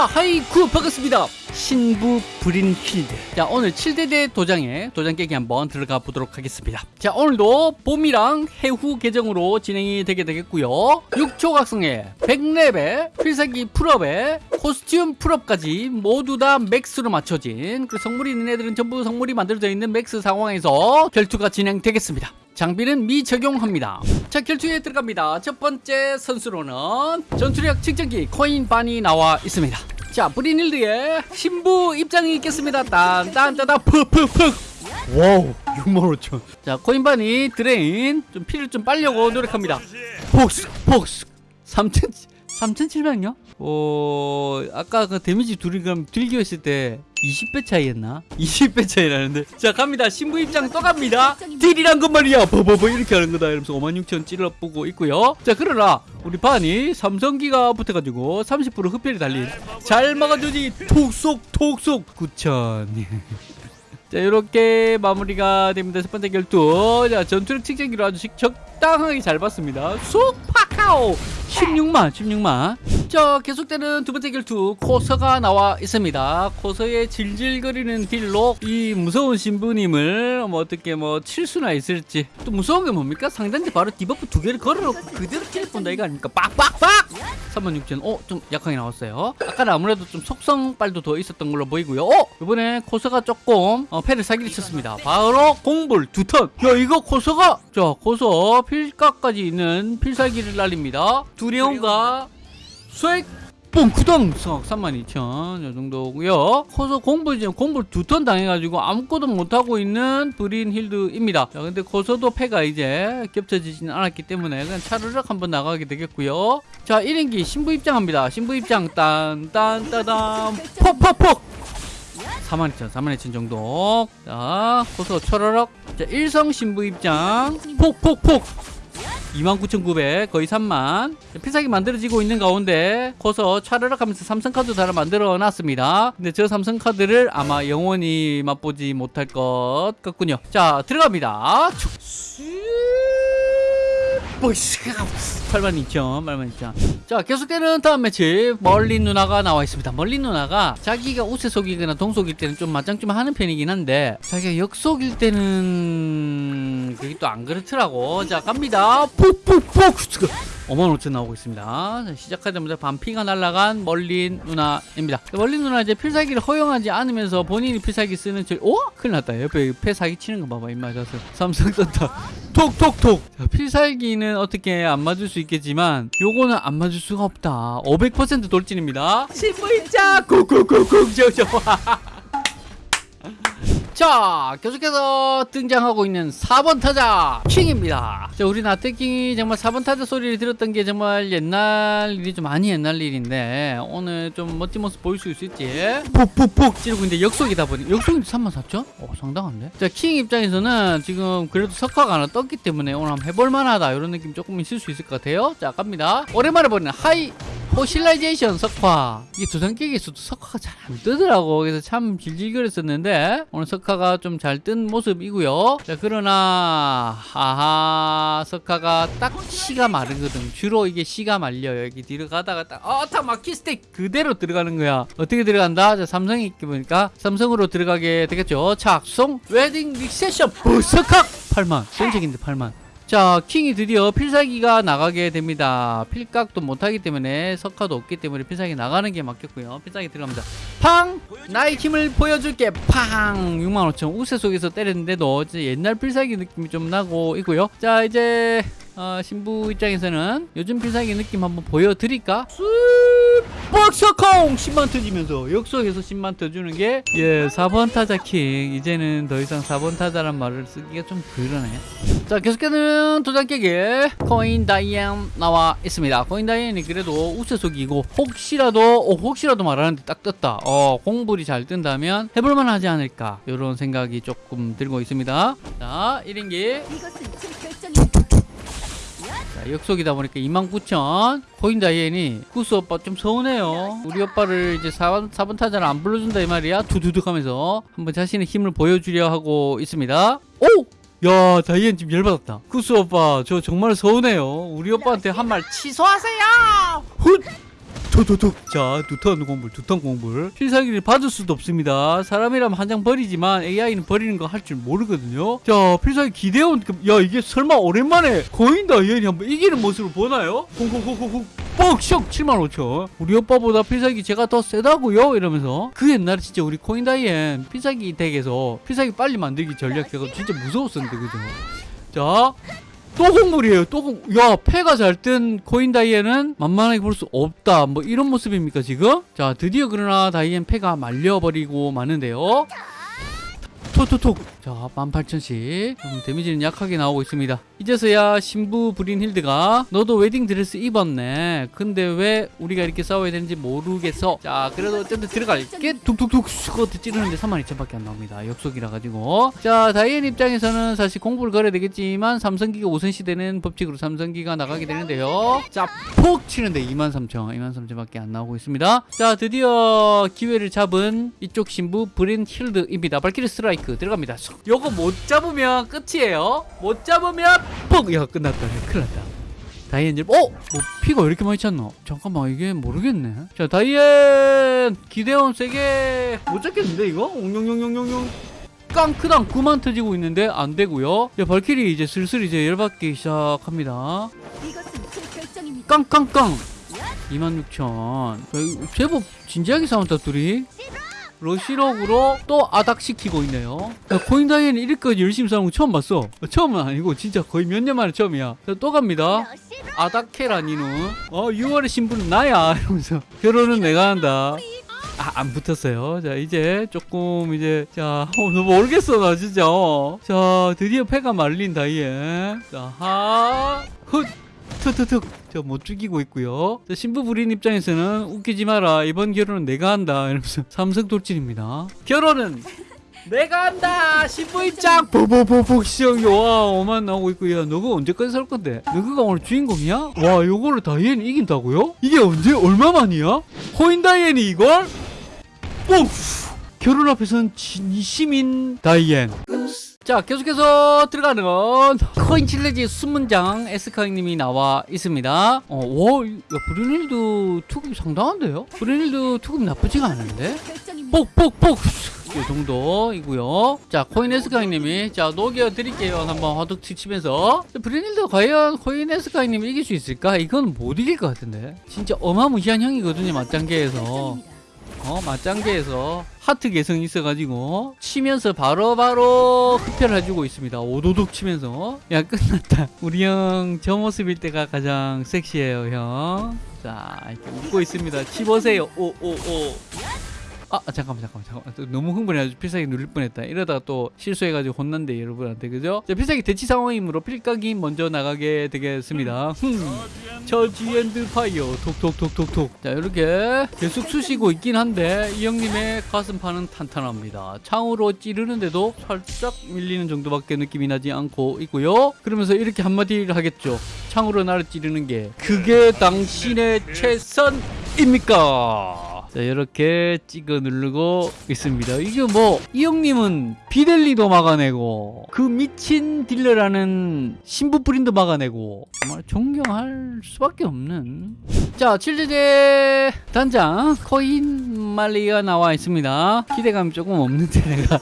자 하이쿠 반갑습니다. 신부 브린 힐드. 자 오늘 7대대 도장에 도장 깨기 한번 들어가 보도록 하겠습니다. 자 오늘도 봄이랑 해후 계정으로 진행이 되게 되겠고요. 6초 각성에 100렙에 필살기 full up에 코스튬 full up까지 모두 다 max로 맞춰진 그 성물이 있는 애들은 전부 성물이 만들어져 있는 max 상황에서 결투가 진행되겠습니다. 장비는 미적용합니다. 자 결투에 들어갑니다. 첫 번째 선수로는 전투력 측정기 코인 반이 나와 있습니다. 자 브리닐드의 신부 입장이 있겠습니다. 딴딴따다 푹푹푹 와우 65,000. 자 코인반이 드레인 좀 피를 좀 빨려고 노력합니다. 폭스 폭스. 3,000 3,700요? 어 아까 그 데미지 둘이 그럼 들기했을 때 20배 차이였나? 20배 차이 나는데. 자 갑니다. 신부 입장 또 갑니다. 딜이란 건 말이야. 버버버 이렇게 하는 거다. 이러면서 56,000 찔러보고 있고요. 자 그러나 우리 반이 삼성기가 붙어가지고 30% 흡혈이 달린 잘 막아주지. 톡속 톡속. 9,000 자 이렇게 마무리가 됩니다. 첫 번째 결투. 자 전투력 측정기로 아주 적당하게 잘 봤습니다. 쑥! 파카오 16만 16만 자 계속되는 두 번째 결투 코서가 나와 있습니다. 코서의 질질거리는 딜로 이 무서운 신부님을 뭐 어떻게 뭐 칠 수나 있을지. 또 무서운 게 뭡니까? 상단지 바로 debuff 두 개를 걸어놓고 그대로 kill 본다 이거 아닙니까? 빡빡빡! 36,000 어? 좀 약하게 나왔어요. 아까는 아무래도 좀 속성빨도 더 있었던 걸로 보이고요. 어? 이번에 코서가 조금 어, 패를 사기를 쳤습니다. 바로 공불 두턴. 야 이거 코서가 자 코서 필각까지 있는 필살기를 날립니다 두레온과 수액 뽕 구덩 석 32,000 요 정도고요. 코서 공불 지금 공불 두턴 당해가지고 아무것도 못하고 있는 브린 힐드입니다. 자 근데 코서도 패가 이제 겹쳐지지는 않았기 때문에 그냥 차르륵 한번 나가게 되겠고요. 자 1인기 신부 입장합니다. 신부 입장 딴딴따단 폭폭폭! 42,000 42,000 정도. 자 코서 철어럭. 자 일성 신부 입장. 폭폭폭 29,900 거의 3만. 필살기 만들어지고 있는 가운데 커서 차르륵 하면서 삼성카드 하나 만들어 놨습니다. 근데 저 삼성카드를 아마 영원히 맛보지 못할 것 같군요. 자 들어갑니다. 보이스가 82,000 82,000 자 계속되는 다음 매치. 멀린 누나가 나와 있습니다. 멀린 누나가 자기가 우세속이거나 동속일 때는 좀 맞짱 좀 하는 편이긴 한데 자기가 역속일 때는 그게 또 안 그렇더라고. 자 갑니다. 푹푹푹. 55,000 나오고 있습니다. 자, 시작하자마자 반피가 날아간 멀린 누나입니다. 멀린 누나 이제 필살기를 허용하지 않으면서 본인이 필살기 쓰는 저 오? 큰일 났다. 옆에 패 사기 치는 거 봐봐 입 맞아서. 삼성 떴다. 톡톡톡. 자, 필살기는 어떻게 안 맞을 수 있겠지만 요거는 안 맞을 수가 없다. 500% 돌진입니다. 신부입자 쿡쿡쿡쿡 저저 자 계속해서 등장하고 있는 4번 타자 킹입니다. 자 우리 나태킹이 정말 4번 타자 소리를 들었던 게 정말 옛날 일이 좀 많이 옛날 일인데 오늘 좀 멋진 모습 보일 수 있을지. 푹푹푹 찌르고 있는데 역속이다 보니 역속인데 34,000? 어 상당한데? 자 킹 입장에서는 지금 그래도 석화가 하나 떴기 때문에 오늘 한번 해볼 만하다 이런 느낌 조금 있을 수 있을 것 같아요. 자 갑니다. 오랜만에 보는 하이 포실라이제이션 석화. 이게 깨기에서도 석화가 잘 안 뜨더라고. 그래서 참 질질거렸었는데 오늘 석화가 좀 잘 뜬 모습이고요. 자 그러나 아하 석화가 딱 시가 마르거든. 주로 이게 시가 말려요. 여기 뒤로 가다가 딱어딱 마키 스틱 그대로 들어가는 거야. 어떻게 들어간다? 자 삼성이 있게 보니까 삼성으로 들어가게 되겠죠. 착송 웨딩 리세션 부석학 8만. 전적인데 8만 자 킹이 드디어 필살기가 나가게 됩니다. 필각도 못하기 때문에 석화도 없기 때문에 필살기 나가는 게 맞겠고요. 필살기 들어갑니다. 팡! 나의 힘을 보여줄게. 팡! 65,000 우세 속에서 때렸는데도 이제 옛날 필살기 느낌이 좀 나고 있고요. 자 이제 어, 신부 입장에서는 요즘 필살기 느낌 한번 보여드릴까? 박사콩 10만 터지면서 역속에서 10만 터주는 게 예 4번 타자 킹. 이제는 더 이상 4번 타자란 말을 쓰기가 좀 그러네 자 계속해서 도장 깨기 거인 다이앤 나와 있습니다. 거인 다이앤이 그래도 우세속이고 혹시라도 어, 혹시라도 말하는데 딱 떴다. 어 공불이 잘 뜬다면 해볼만 하지 않을까. 이런 생각이 조금 들고 있습니다. 자 1인기. 자, 역속이다 보니까 29,000 거인 다이앤이 구스 오빠 좀 서운해요. 우리 오빠를 이제 4번, 4번 타자를 안 불러준다 이 말이야. 두두둑 하면서 한번 자신의 힘을 보여주려 하고 있습니다. 오! 야 다이앤 지금 열받았다. 구스 오빠 저 정말 서운해요. 우리 오빠한테 한 말. 취소하세요! 훗! 톡톡톡 자 두턴 공불 두턴 공불. 필살기를 받을 수도 없습니다. 사람이라면 한 장 버리지만 AI는 버리는 거 할 줄 모르거든요. 자 필살기 기대온 그, 야 이게 설마 오랜만에 거인 다이앤이 한번 이기는 모습을 보나요? 콩콩콩콩콩 뻑쇼 75,000 우리 오빠보다 필살기 제가 더 세다고요? 이러면서 그 옛날에 진짜 우리 거인 다이앤 필살기 deck에서 필살기 빨리 만들기 전략 제가 진짜 무서웠었는데 그죠? 자, 또 공불이에요. 또 공. 야, 패가 잘 뜬 거인 다이앤은 만만하게 볼 수 없다. 뭐 이런 모습입니까 지금? 자, 드디어 그러나 다이앤 패가 말려버리고 마는데요. 톡톡톡. 자, 18,000씩. 음, 데미지는 약하게 나오고 있습니다. 이제서야 신부 브린 힐드가 너도 웨딩 드레스 입었네. 근데 왜 우리가 이렇게 싸워야 되는지 모르겠어. 자, 그래도 어쨌든 들어갈게. 툭툭툭 스쿼트 찌르는데 32,000밖에 안 나옵니다. 역속이라 가지고. 자, 다이앤 입장에서는 사실 공불을 걸어야 되겠지만 삼성기가 우선시되는 법칙으로 삼성기가 나가게 되는데요. 자, 폭 치는데 23,000, 23,000밖에 안 나오고 있습니다. 자, 드디어 기회를 잡은 이쪽 신부 브린 힐드입니다. 발키리 스트라이크 들어갑니다. 쏙. 요거 못 잡으면 끝이에요. 못 잡으면 뻑! 야, 끝났다. 큰일 났다. 다이앤, 어? 뭐, 피가 왜 이렇게 많이 찼노? 잠깐만, 이게 모르겠네. 자, 다이앤! 기대원 세게 못 잡겠는데, 이거? 옹룡룡룡룡룡. 깡크당 9만 터지고 있는데 안 되고요. 야, 발키리 이제 슬슬 이제 열받기 시작합니다. 깡깡깡 26,000 제법 진지하게 싸운다 둘이 러시럭으로 또 아닥시키고 있네요 야, 코인 다이앤 이렇게까지 열심히 싸우는 거 처음 봤어 처음은 아니고 진짜 거의 몇 년 만에 처음이야 자, 또 갑니다 아닥해라 니는 어 6월의 신부는 나야 이러면서 결혼은 내가 한다 아, 안 붙었어요. 자, 이제 조금 이제 자, 어, 너 모르겠어 나 진짜. 어. 자, 드디어 패가 말린 다이앤. 자, 하, 훗, 툭툭툭. 저 못 죽이고 있고요. 자, 신부 부린 입장에서는 웃기지 마라. 이번 결혼은 내가 한다. 이러면서 삼성 돌진입니다. 결혼은 내가 한다. 신부 입장. 보보보보 시영 와 오만 나오고 있고 야 너가 언제까지 살 건데? 너가 오늘 주인공이야? 와 요거를 다이앤이 이긴다고요? 이게 언제 얼마 만이야? 코인 다이앤이 이걸? 뽕! 결혼 앞에선 진심인 다이앤. 자, 계속해서 들어가는 코인 칠레지 순문장 에스카님이 나와 있습니다. 어, 와, 야, 브루닐드 투급 상당한데요? 브루닐드 투급 나쁘지가 않은데? 뽁뽁뽁! 이 정도이고요. 자, 코인 에스카이님이 자 녹여 드릴게요. 한번 화둑 치면서 브레닐드 과연 코인 에스카이님 이길 수 있을까? 이건 못 이길 것 같은데. 진짜 어마무시한 형이거든요. 맞장계에서. 어 맞장계에서 하트 개성이 있어가지고 치면서 바로바로 흡혈해주고 있습니다. 오도독 치면서. 야 끝났다. 우리 형 저 모습일 때가 가장 섹시해요 형 자 이렇게 웃고 있습니다. 치보세요. 오오오 아 아, 잠깐만 잠깐만 잠깐만. 또 너무 흥분해가지고 필살기 누릴 뻔했다. 이러다가 또 실수해가지고 혼난대 여러분한테. 그죠? 자 필살기 대치 상황이므로 필각이 먼저 나가게 되겠습니다. 흠 judge and fire 톡톡톡톡톡. 자 이렇게 계속 쑤시고 있긴 한데 이 형님의 가슴판은 탄탄합니다. 창으로 찌르는데도 살짝 밀리는 정도밖에 느낌이 나지 않고 있고요. 그러면서 이렇게 한마디를 하겠죠. 창으로 나를 찌르는 게 그게 당신의 최선입니까 자 이렇게 찍어 누르고 있습니다. 이게 뭐 이 형님은 비델리도 막아내고 그 미친 딜러라는 신부 프린도 막아내고 정말 존경할 수밖에 없는. 자 7제제 단장 코인 말리가 나와 있습니다. 기대감이 조금 없는데 내가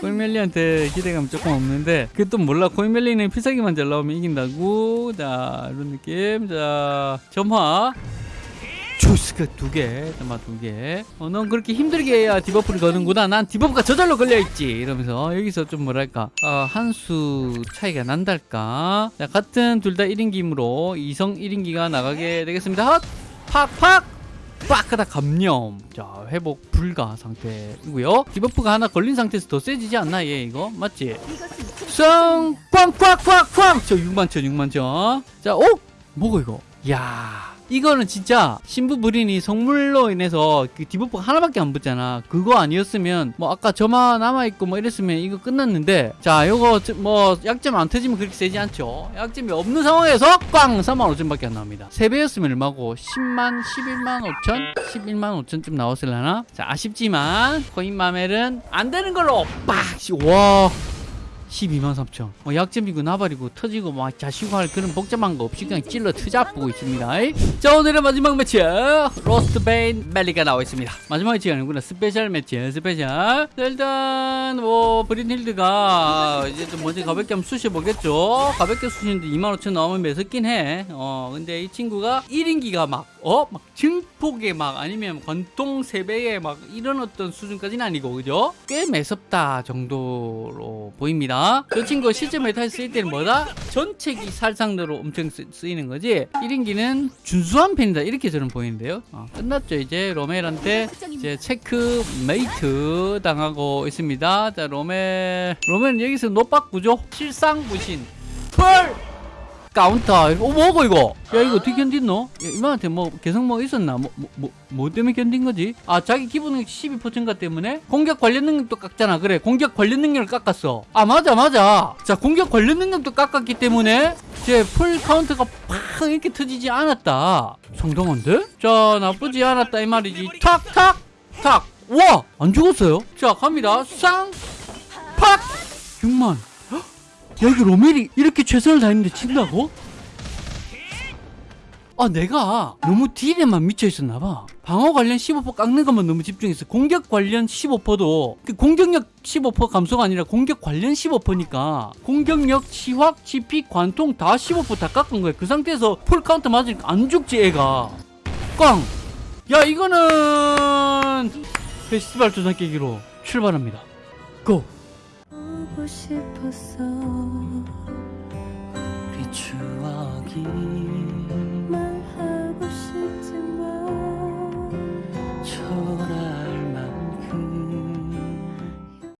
코인멜리한테 기대감 조금 없는데 그 또 몰라. 코인멜리는 필살기만 잘 나오면 이긴다고. 자 이런 느낌. 자 점화 주스가 두 개, 잠깐만 두 개. 어, 넌 그렇게 힘들게 해야 debuff를 거는구나. 난 debuff가 저절로 걸려 있지. 이러면서 여기서 좀 뭐랄까, 어, 한수 차이가 난달까. 자, 같은 둘 다 1인기이므로 이성 1인기가 나가게 되겠습니다. 헛! 팍! 팍! 빡하다 감염 자 회복 불가 상태이고요 디버프가 하나 걸린 상태에서 더 세지지 않나 얘 이거 맞지? 이것은 제쌍 꽝꽝꽝꽝 저 6만천 6만천 자오 뭐고 이거 야 이거는 진짜 신부 불인이 성물로 인해서 그 디버프가 하나밖에 안 붙잖아. 그거 아니었으면 뭐 아까 저만 남아있고 뭐 이랬으면 이거 끝났는데 자 요거 저- 뭐 약점 안 터지면 그렇게 세지 않죠. 약점이 없는 상황에서 꽝 3만 5천밖에 안 나옵니다. 3배였으면 얼마고? 10만 11만 5천? 11만 5천쯤 나왔을라나? 자 아쉽지만 코인 마멜은 안 되는 걸로 빡 와 12만 3천. 뭐 약점이고 나발이고 터지고 막 자시고 할 그런 복잡한 거 없이 그냥 찔러 트잡고 있습니다. 자 오늘의 마지막 매치 로스트 베인 멜리가 나와 있습니다. 마지막 매치가 아니구나 special 매치 special. 자, 일단 뭐 브린힐드가 이제 좀 먼저 가볍게 한번 쑤셔 보겠죠. 가볍게 쑤시는데 2만 5천 나오면 매섭긴 해어 근데 이 친구가 1인기가 막 어? 막 증폭에 막 아니면 관통 세배에 막 이런 어떤 수준까지는 아니고 그죠? 꽤 매섭다 정도로 보입니다 저 친구 실제 meta에 쓰일 때는 뭐다? 전체기 살상으로 엄청 쓰, 쓰이는 거지? 1인기는 준수한 편이다. 이렇게 저는 보이는데요. 어, 끝났죠 이제. 로멜한테 이제 체크 메이트 당하고 있습니다. 자 로멜 로멜은 여기서 노박구죠? 실상 부신. Full Counter. 어 뭐고 이거? 야 이거 어떻게 견딨노? 야, 이만한테 뭐 개성 뭐 있었나? 뭐, 뭐, 뭐, 뭐 때문에 견딘 거지? 아 자기 기본 능력 12% 증가 때문에? 공격 관련 능력도 깎잖아. 그래 공격 관련 능력을 깎았어. 아 맞아 맞아. 자 공격 관련 능력도 깎았기 때문에 제 Full Counter가 팍 이렇게 터지지 않았다. 상당한데? 자 나쁘지 않았다 이 말이지. 탁탁 탁. 와 안 죽었어요? 자 갑니다. 쌍 팍. 6만 야 이거 로멜이 이렇게 최선을 다했는데 진다고? 아 내가 너무 deal에만 미쳐 있었나 봐 방어 관련 15% 깎는 것만 너무 집중했어 공격 관련 15%도 그 공격력 15% 감소가 아니라 공격 관련 15%니까 공격력, 치확, 치피, 관통 다 15%다 깎은 거야 그 상태에서 Full Counter 맞으니까 안 죽지 애가 꽝! 야 이거는 페스티벌 조장 깨기로 출발합니다 고! 싶었어. 우리 추억이 말